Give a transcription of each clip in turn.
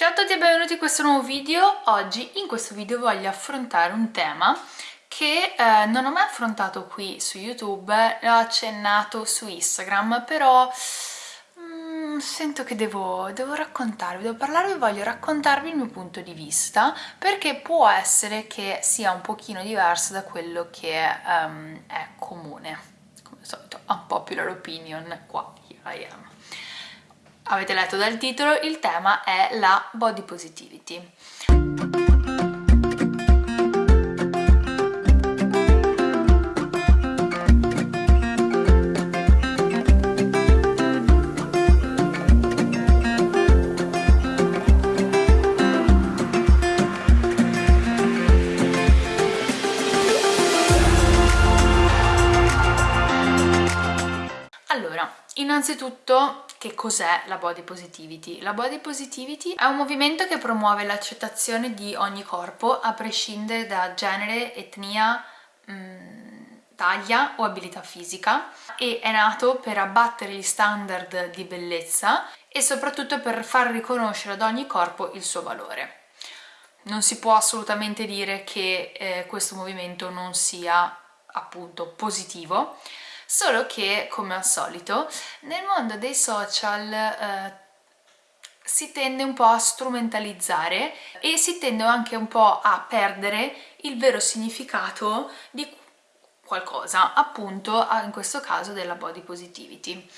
Ciao a tutti e benvenuti in questo nuovo video. Oggi in questo video voglio affrontare un tema che eh, non ho mai affrontato qui su YouTube, l'ho accennato su Instagram, però mm, sento che devo, devo raccontarvi, devo parlarvi, voglio raccontarvi il mio punto di vista, perché può essere che sia un pochino diverso da quello che um, è comune. Come al solito, unpopular opinion, qua, here I am. Avete letto dal titolo, il tema è la body positivity. Allora, innanzitutto che cos'è la body positivity? La body positivity è un movimento che promuove l'accettazione di ogni corpo a prescindere da genere, etnia, mm, taglia o abilità fisica e è nato per abbattere gli standard di bellezza e soprattutto per far riconoscere ad ogni corpo il suo valore. Non si può assolutamente dire che eh, questo movimento non sia appunto positivo, solo che come al solito nel mondo dei social eh, si tende un po' a strumentalizzare e si tende anche un po' a perdere il vero significato di qualcosa, appunto in questo caso della body positivity.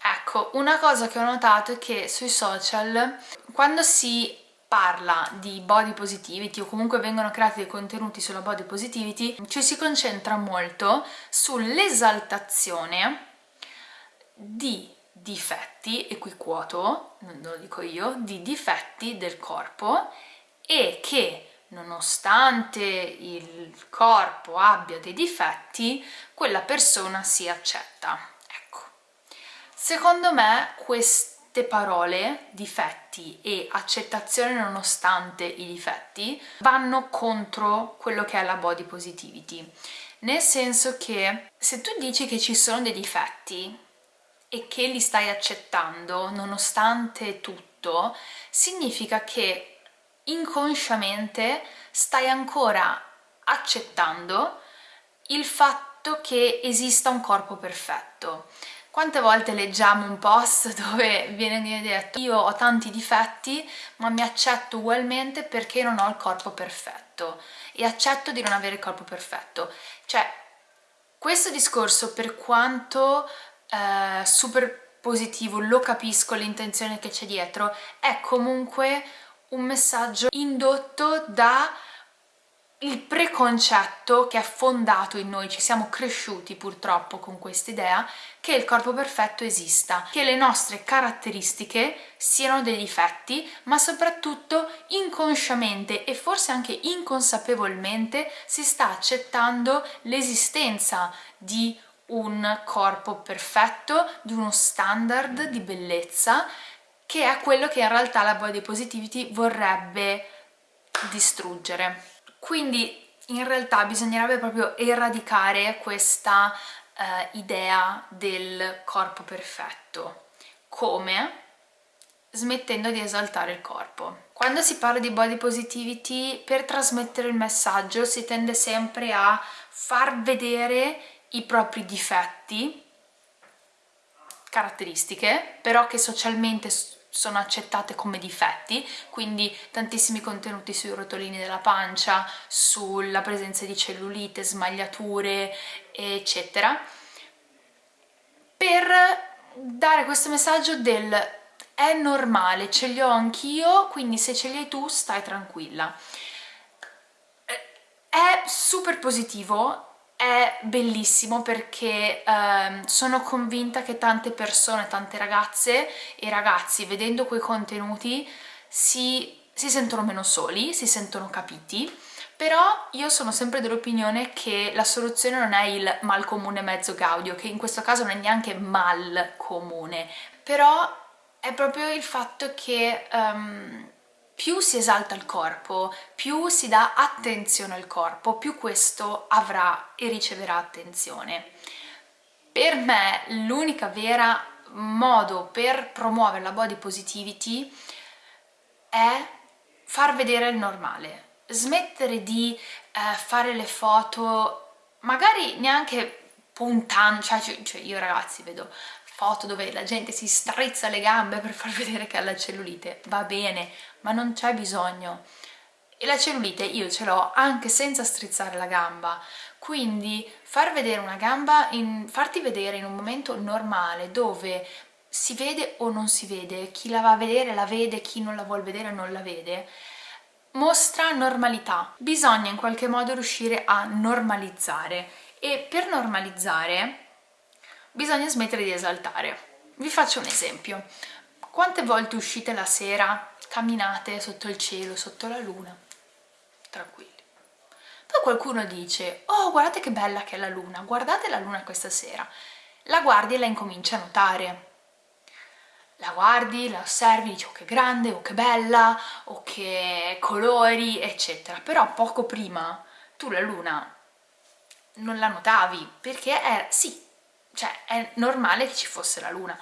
Ecco, una cosa che ho notato è che sui social quando si parla di body positivity o comunque vengono creati dei contenuti sulla body positivity ci si concentra molto sull'esaltazione di difetti, e qui quoto, non lo dico io, di difetti del corpo e che nonostante il corpo abbia dei difetti, quella persona si accetta. Ecco. Secondo me questo queste parole, difetti e accettazione nonostante i difetti, vanno contro quello che è la body positivity. Nel senso che se tu dici che ci sono dei difetti e che li stai accettando nonostante tutto, significa che inconsciamente stai ancora accettando il fatto che esista un corpo perfetto quante volte leggiamo un post dove viene detto io ho tanti difetti ma mi accetto ugualmente perché non ho il corpo perfetto e accetto di non avere il corpo perfetto. Cioè, questo discorso per quanto eh, super positivo, lo capisco l'intenzione che c'è dietro, è comunque un messaggio indotto da il preconcetto che è fondato in noi, ci siamo cresciuti purtroppo con questa idea che il corpo perfetto esista, che le nostre caratteristiche siano dei difetti, ma soprattutto inconsciamente e forse anche inconsapevolmente si sta accettando l'esistenza di un corpo perfetto, di uno standard di bellezza che è quello che in realtà la body positivity vorrebbe distruggere. Quindi in realtà bisognerebbe proprio eradicare questa eh, idea del corpo perfetto. Come? Smettendo di esaltare il corpo. Quando si parla di body positivity, per trasmettere il messaggio si tende sempre a far vedere i propri difetti, caratteristiche, però che socialmente sono accettate come difetti, quindi tantissimi contenuti sui rotolini della pancia, sulla presenza di cellulite, smagliature, eccetera, per dare questo messaggio del è normale, ce li ho anch'io, quindi se ce li hai tu stai tranquilla. È super positivo è bellissimo perché eh, sono convinta che tante persone, tante ragazze e ragazzi vedendo quei contenuti si, si sentono meno soli, si sentono capiti. Però io sono sempre dell'opinione che la soluzione non è il mal comune mezzo gaudio, che in questo caso non è neanche mal comune, però è proprio il fatto che um, più si esalta il corpo, più si dà attenzione al corpo, più questo avrà e riceverà attenzione. Per me l'unica vera modo per promuovere la body positivity è far vedere il normale, smettere di eh, fare le foto magari neanche puntando, cioè, cioè io ragazzi vedo foto dove la gente si strizza le gambe per far vedere che ha la cellulite, va bene, ma non c'è bisogno. E la cellulite io ce l'ho anche senza strizzare la gamba, quindi far vedere una gamba, in, farti vedere in un momento normale dove si vede o non si vede, chi la va a vedere la vede, chi non la vuole vedere non la vede, mostra normalità. Bisogna in qualche modo riuscire a normalizzare e per normalizzare bisogna smettere di esaltare. Vi faccio un esempio. Quante volte uscite la sera, camminate sotto il cielo, sotto la luna? Tranquilli. Poi qualcuno dice, oh guardate che bella che è la luna, guardate la luna questa sera. La guardi e la incominci a notare. La guardi, la osservi, dici oh che grande, oh che bella, oh che colori, eccetera. Però poco prima tu la luna non la notavi perché è, sì, cioè è normale che ci fosse la luna.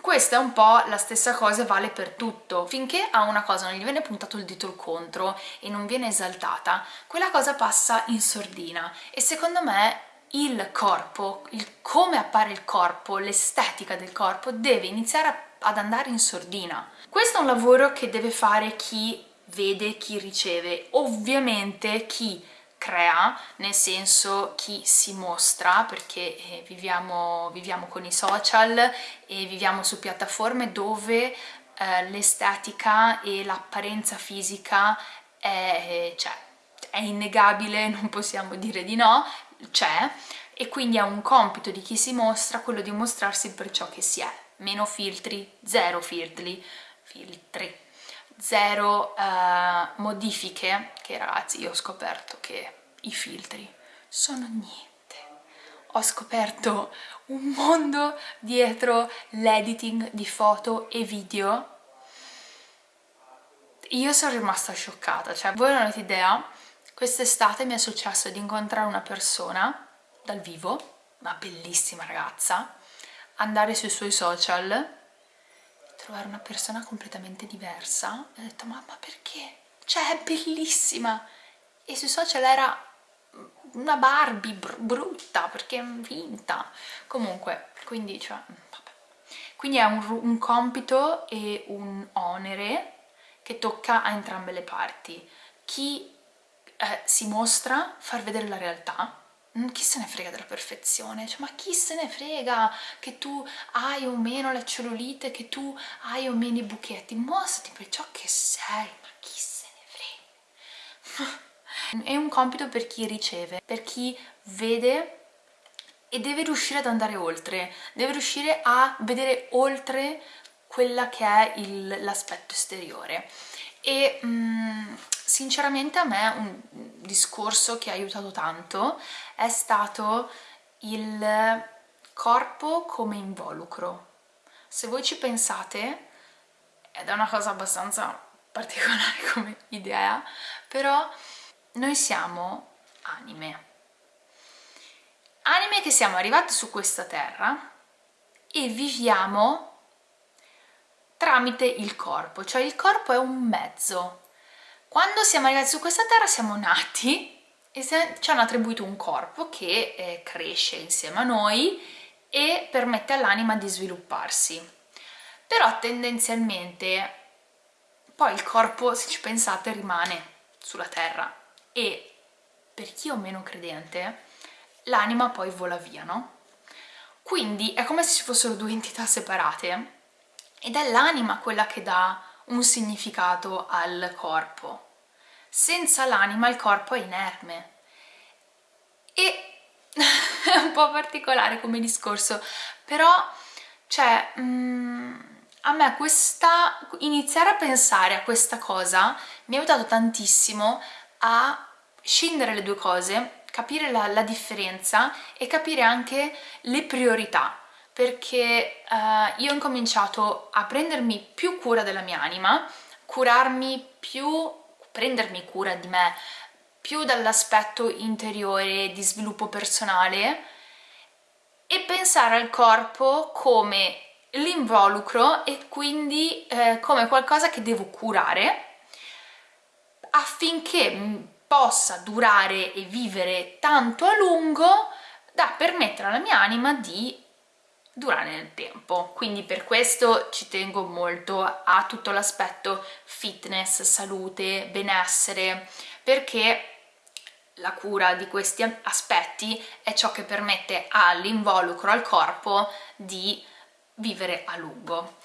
Questa è un po' la stessa cosa vale per tutto. Finché a una cosa non gli viene puntato il dito contro e non viene esaltata, quella cosa passa in sordina e secondo me il corpo, il come appare il corpo, l'estetica del corpo deve iniziare ad andare in sordina. Questo è un lavoro che deve fare chi vede, chi riceve. Ovviamente chi crea, nel senso chi si mostra, perché eh, viviamo, viviamo, con i social e viviamo su piattaforme dove eh, l'estetica e l'apparenza fisica è, cioè, è innegabile, non possiamo dire di no, c'è, e quindi è un compito di chi si mostra quello di mostrarsi per ciò che si è. Meno filtri, zero filtri, filtri zero uh, modifiche, che ragazzi io ho scoperto che i filtri sono niente. Ho scoperto un mondo dietro l'editing di foto e video. Io sono rimasta scioccata, cioè voi non avete idea, quest'estate mi è successo di incontrare una persona dal vivo, una bellissima ragazza, andare sui suoi social trovare una persona completamente diversa e ho detto ma, ma perché? Cioè è bellissima e sui social era una Barbie br brutta perché è finta comunque quindi cioè vabbè. quindi è un, un compito e un onere che tocca a entrambe le parti chi eh, si mostra far vedere la realtà Mm, chi se ne frega della perfezione, cioè, ma chi se ne frega che tu hai o meno la cellulite, che tu hai o meno i buchetti, mostrati per ciò che sei, ma chi se ne frega. È un compito per chi riceve, per chi vede e deve riuscire ad andare oltre, deve riuscire a vedere oltre quella che è l'aspetto esteriore e mm, sinceramente a me un discorso che ha aiutato tanto è stato il corpo come involucro. Se voi ci pensate, ed è una cosa abbastanza particolare come idea, però noi siamo anime. Anime che siamo arrivate su questa terra e viviamo tramite il corpo, cioè il corpo è un mezzo. Quando siamo arrivati su questa terra siamo nati e ci hanno attribuito un corpo che eh, cresce insieme a noi e permette all'anima di svilupparsi. Però tendenzialmente poi il corpo, se ci pensate, rimane sulla terra e per chi è meno credente l'anima poi vola via, no? Quindi è come se ci fossero due entità separate ed è l'anima quella che dà un significato al corpo. Senza l'anima il corpo è inerme. E è un po' particolare come discorso, però, cioè, mm, a me questa, iniziare a pensare a questa cosa mi ha aiutato tantissimo a scindere le due cose, capire la, la differenza e capire anche le priorità. Perché uh, io ho incominciato a prendermi più cura della mia anima, curarmi più, prendermi cura di me più dall'aspetto interiore di sviluppo personale e pensare al corpo come l'involucro e quindi eh, come qualcosa che devo curare affinché possa durare e vivere tanto a lungo da permettere alla mia anima di durare nel tempo quindi per questo ci tengo molto a tutto l'aspetto fitness, salute, benessere perché la cura di questi aspetti è ciò che permette all'involucro, al corpo di vivere a lungo.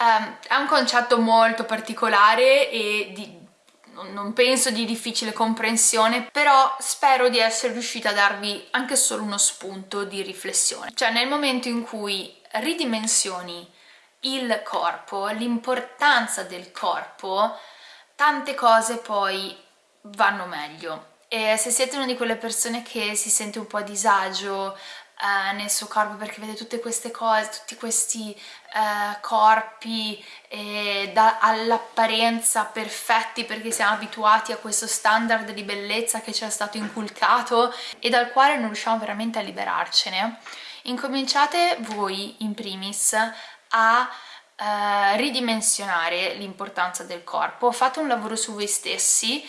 Um, è un concetto molto particolare e di, non penso di difficile comprensione, però spero di essere riuscita a darvi anche solo uno spunto di riflessione. Cioè nel momento in cui ridimensioni il corpo, l'importanza del corpo, tante cose poi vanno meglio. E se siete una di quelle persone che si sente un po' a disagio eh, nel suo corpo perché vede tutte queste cose, tutti questi eh, corpi eh, all'apparenza perfetti perché siamo abituati a questo standard di bellezza che ci è stato inculcato e dal quale non riusciamo veramente a liberarcene, incominciate voi in primis a eh, ridimensionare l'importanza del corpo, fate un lavoro su voi stessi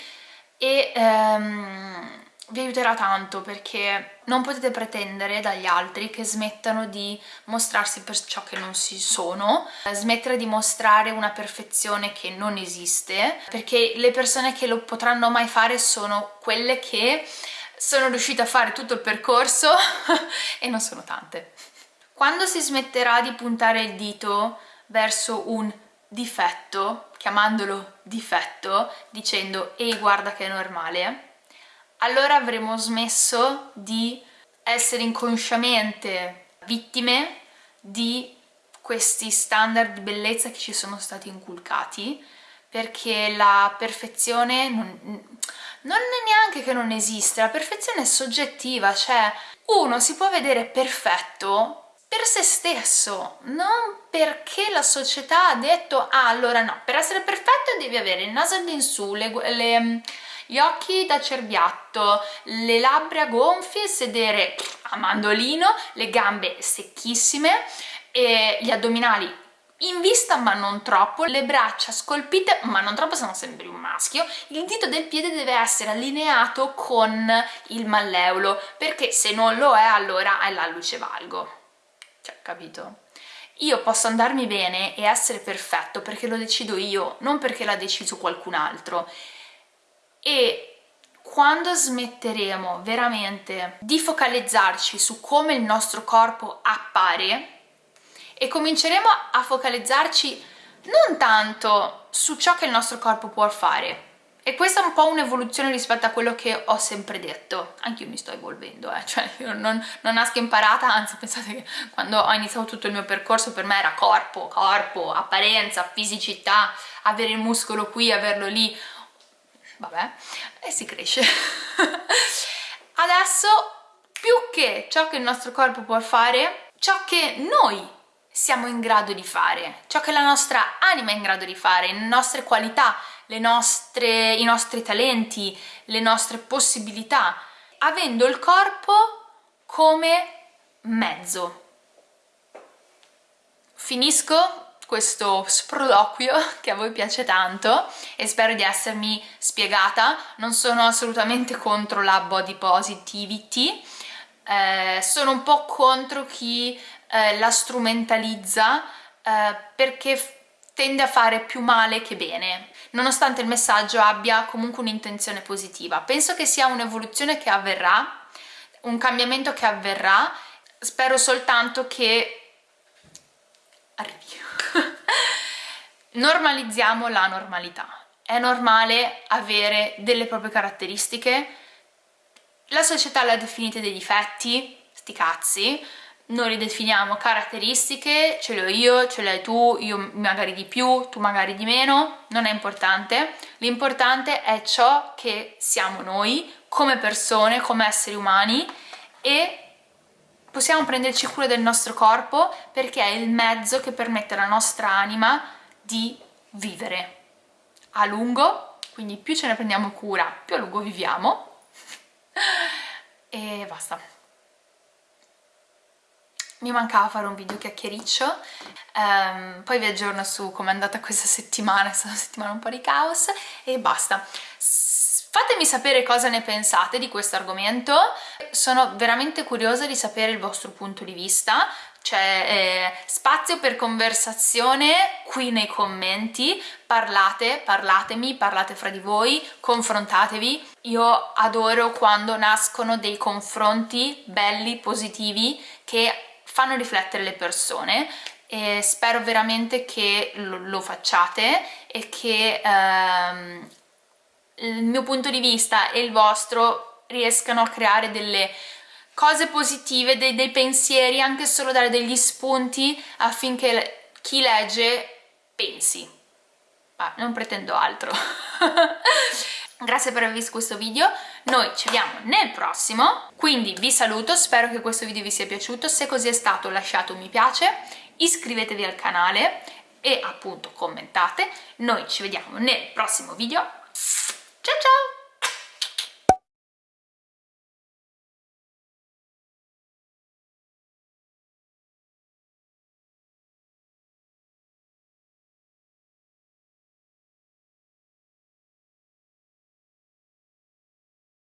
e ehm, vi aiuterà tanto perché non potete pretendere dagli altri che smettano di mostrarsi per ciò che non si sono, smettere di mostrare una perfezione che non esiste, perché le persone che lo potranno mai fare sono quelle che sono riuscite a fare tutto il percorso e non sono tante. Quando si smetterà di puntare il dito verso un difetto, chiamandolo difetto, dicendo ehi guarda che è normale, allora avremo smesso di essere inconsciamente vittime di questi standard di bellezza che ci sono stati inculcati perché la perfezione non, non è neanche che non esiste, la perfezione è soggettiva, cioè uno si può vedere perfetto per se stesso, non perché la società ha detto ah allora no, per essere perfetto devi avere il naso all'insù, le, le gli occhi da cerbiatto, le labbra gonfie, sedere a mandolino, le gambe secchissime, gli addominali in vista ma non troppo, le braccia scolpite ma non troppo se no sembri un maschio, il dito del piede deve essere allineato con il malleolo perché se non lo è allora è la luce valgo, cioè capito? Io posso andarmi bene e essere perfetto perché lo decido io, non perché l'ha deciso qualcun altro e quando smetteremo veramente di focalizzarci su come il nostro corpo appare e cominceremo a focalizzarci non tanto su ciò che il nostro corpo può fare e questa è un po' un'evoluzione rispetto a quello che ho sempre detto anche io mi sto evolvendo eh? cioè io non, non nasco imparata anzi pensate che quando ho iniziato tutto il mio percorso per me era corpo, corpo, apparenza, fisicità avere il muscolo qui, averlo lì vabbè, e si cresce. Adesso, più che ciò che il nostro corpo può fare, ciò che noi siamo in grado di fare, ciò che la nostra anima è in grado di fare, le nostre qualità, le nostre, i nostri talenti, le nostre possibilità, avendo il corpo come mezzo. Finisco questo sproloquio che a voi piace tanto e spero di essermi spiegata. Non sono assolutamente contro la body positivity, eh, sono un po' contro chi eh, la strumentalizza eh, perché tende a fare più male che bene, nonostante il messaggio abbia comunque un'intenzione positiva. Penso che sia un'evoluzione che avverrà, un cambiamento che avverrà, spero soltanto che arrivi normalizziamo la normalità. È normale avere delle proprie caratteristiche, la società le ha definite dei difetti, sti cazzi, noi li definiamo caratteristiche, ce le ho io, ce le hai tu, io magari di più, tu magari di meno, non è importante, l'importante è ciò che siamo noi come persone, come esseri umani e possiamo prenderci cura del nostro corpo perché è il mezzo che permette alla nostra anima di vivere. A lungo, quindi più ce ne prendiamo cura, più a lungo viviamo. E basta. Mi mancava fare un video chiacchiericcio um, poi vi aggiorno su com'è andata questa settimana è stata una settimana un po' di caos e basta. Fatemi sapere cosa ne pensate di questo argomento, sono veramente curiosa di sapere il vostro punto di vista, c'è eh, spazio per conversazione qui nei commenti, parlate, parlatemi, parlate fra di voi, confrontatevi. Io adoro quando nascono dei confronti belli, positivi, che fanno riflettere le persone e spero veramente che lo, lo facciate e che ehm, il mio punto di vista e il vostro riescano a creare delle cose positive, dei, dei pensieri, anche solo dare degli spunti affinché chi legge pensi. Ma non pretendo altro. Grazie per aver visto questo video, noi ci vediamo nel prossimo, quindi vi saluto, spero che questo video vi sia piaciuto, se così è stato lasciate un mi piace, iscrivetevi al canale e appunto commentate, noi ci vediamo nel prossimo video,